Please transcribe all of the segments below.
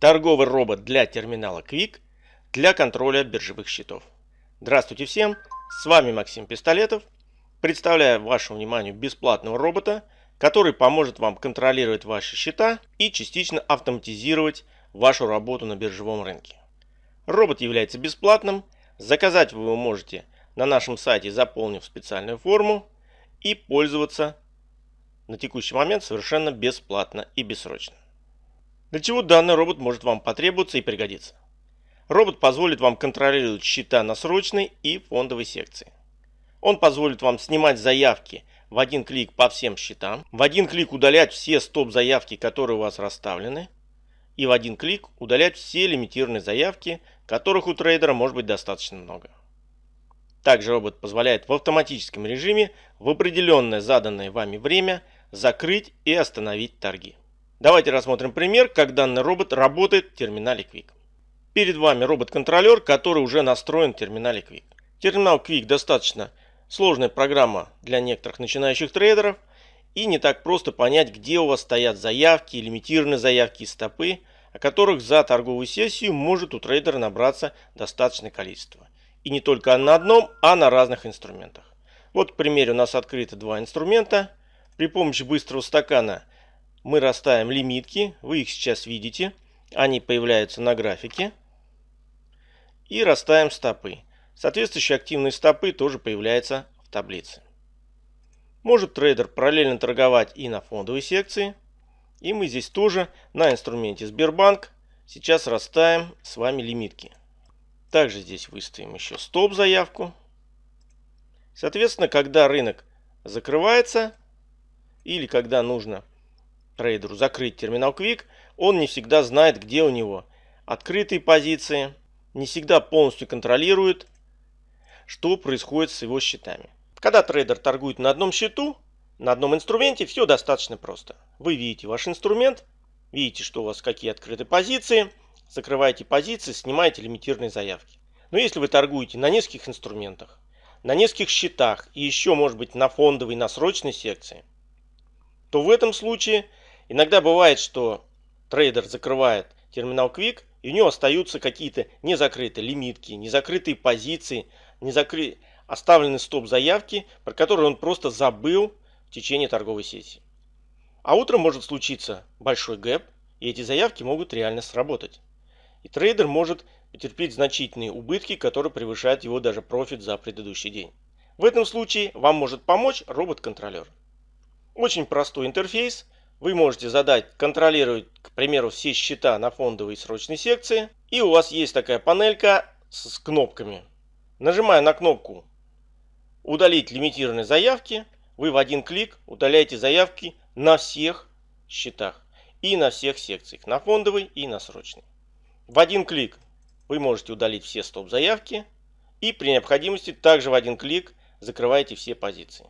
Торговый робот для терминала Quick для контроля биржевых счетов. Здравствуйте всем, с вами Максим Пистолетов. Представляю вашему вниманию бесплатного робота, который поможет вам контролировать ваши счета и частично автоматизировать вашу работу на биржевом рынке. Робот является бесплатным, заказать вы его можете на нашем сайте, заполнив специальную форму и пользоваться на текущий момент совершенно бесплатно и бессрочно. Для чего данный робот может вам потребоваться и пригодиться? Робот позволит вам контролировать счета на срочной и фондовой секции. Он позволит вам снимать заявки в один клик по всем счетам, в один клик удалять все стоп-заявки, которые у вас расставлены, и в один клик удалять все лимитированные заявки, которых у трейдера может быть достаточно много. Также робот позволяет в автоматическом режиме в определенное заданное вами время закрыть и остановить торги. Давайте рассмотрим пример, как данный робот работает в терминале Quick. Перед вами робот-контролер, который уже настроен в терминале Quick. Терминал Quick достаточно сложная программа для некоторых начинающих трейдеров и не так просто понять, где у вас стоят заявки, лимитированные заявки и стопы, о которых за торговую сессию может у трейдера набраться достаточное количество. И не только на одном, а на разных инструментах. Вот, к примеру, у нас открыто два инструмента. При помощи быстрого стакана – мы расставим лимитки, вы их сейчас видите, они появляются на графике. И расставим стопы. Соответствующие активные стопы тоже появляются в таблице. Может трейдер параллельно торговать и на фондовой секции. И мы здесь тоже на инструменте Сбербанк сейчас расставим с вами лимитки. Также здесь выставим еще стоп заявку. Соответственно, когда рынок закрывается или когда нужно трейдеру закрыть терминал Quick, он не всегда знает, где у него открытые позиции, не всегда полностью контролирует, что происходит с его счетами. Когда трейдер торгует на одном счету, на одном инструменте, все достаточно просто. Вы видите ваш инструмент, видите, что у вас какие открыты позиции, закрываете позиции, снимаете лимитированные заявки. Но если вы торгуете на нескольких инструментах, на нескольких счетах и еще может быть на фондовой, на срочной секции, то в этом случае Иногда бывает, что трейдер закрывает терминал Quick, и у него остаются какие-то незакрытые лимитки, незакрытые позиции, незакры... оставленные стоп-заявки, про которые он просто забыл в течение торговой сессии. А утром может случиться большой гэп, и эти заявки могут реально сработать. И трейдер может потерпеть значительные убытки, которые превышают его даже профит за предыдущий день. В этом случае вам может помочь робот-контролер. Очень простой интерфейс – вы можете задать контролировать, к примеру, все счета на фондовой и срочной секции. И у вас есть такая панелька с кнопками. Нажимая на кнопку «Удалить лимитированные заявки», вы в один клик удаляете заявки на всех счетах и на всех секциях, на фондовой и на срочной. В один клик вы можете удалить все стоп-заявки и при необходимости также в один клик закрываете все позиции.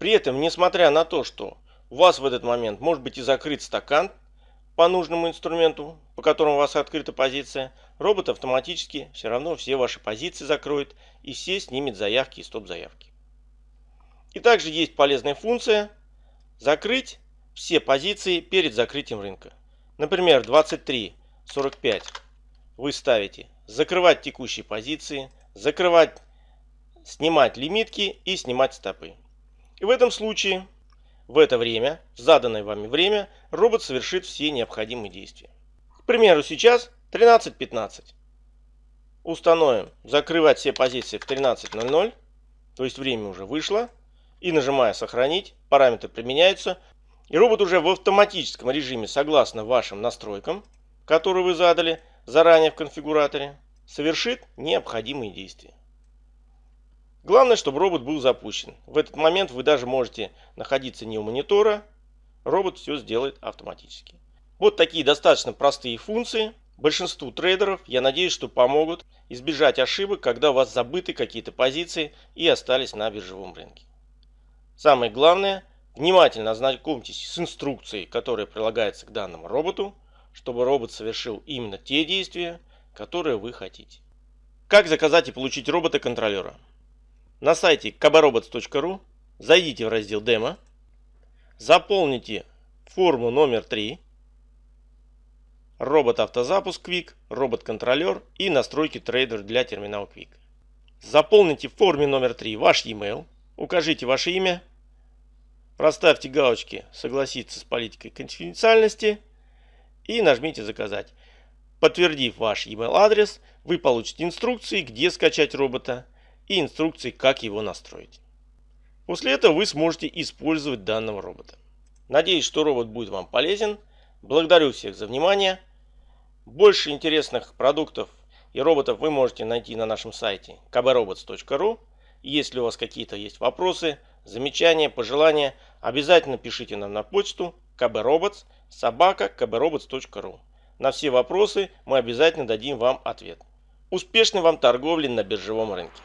При этом, несмотря на то, что у вас в этот момент может быть и закрыт стакан по нужному инструменту, по которому у вас открыта позиция. Робот автоматически все равно все ваши позиции закроет и все снимет заявки и стоп-заявки. И также есть полезная функция закрыть все позиции перед закрытием рынка. Например, 23.45 вы ставите закрывать текущие позиции, закрывать, снимать лимитки и снимать стопы. И в этом случае в это время, в заданное вами время, робот совершит все необходимые действия. К примеру, сейчас 13.15. Установим закрывать все позиции в 13.00, то есть время уже вышло. И нажимая «Сохранить», параметры применяются. И робот уже в автоматическом режиме, согласно вашим настройкам, которые вы задали заранее в конфигураторе, совершит необходимые действия. Главное, чтобы робот был запущен. В этот момент вы даже можете находиться не у монитора. Робот все сделает автоматически. Вот такие достаточно простые функции. Большинству трейдеров, я надеюсь, что помогут избежать ошибок, когда у вас забыты какие-то позиции и остались на биржевом рынке. Самое главное, внимательно ознакомьтесь с инструкцией, которая прилагается к данному роботу, чтобы робот совершил именно те действия, которые вы хотите. Как заказать и получить робота-контролера? На сайте kabarobots.ru, зайдите в раздел «Демо», заполните форму номер 3, робот-автозапуск Quick, робот-контролер и настройки трейдер для терминала Quick. Заполните в форме номер 3 ваш e-mail, укажите ваше имя, проставьте галочки «Согласиться с политикой конфиденциальности» и нажмите «Заказать». Подтвердив ваш email адрес, вы получите инструкции, где скачать робота и инструкции, как его настроить. После этого вы сможете использовать данного робота. Надеюсь, что робот будет вам полезен. Благодарю всех за внимание. Больше интересных продуктов и роботов вы можете найти на нашем сайте kbrobots.ru. Если у вас какие-то есть вопросы, замечания, пожелания, обязательно пишите нам на почту kbrobots собака kbrobots.ru. На все вопросы мы обязательно дадим вам ответ. Успешной вам торговли на биржевом рынке!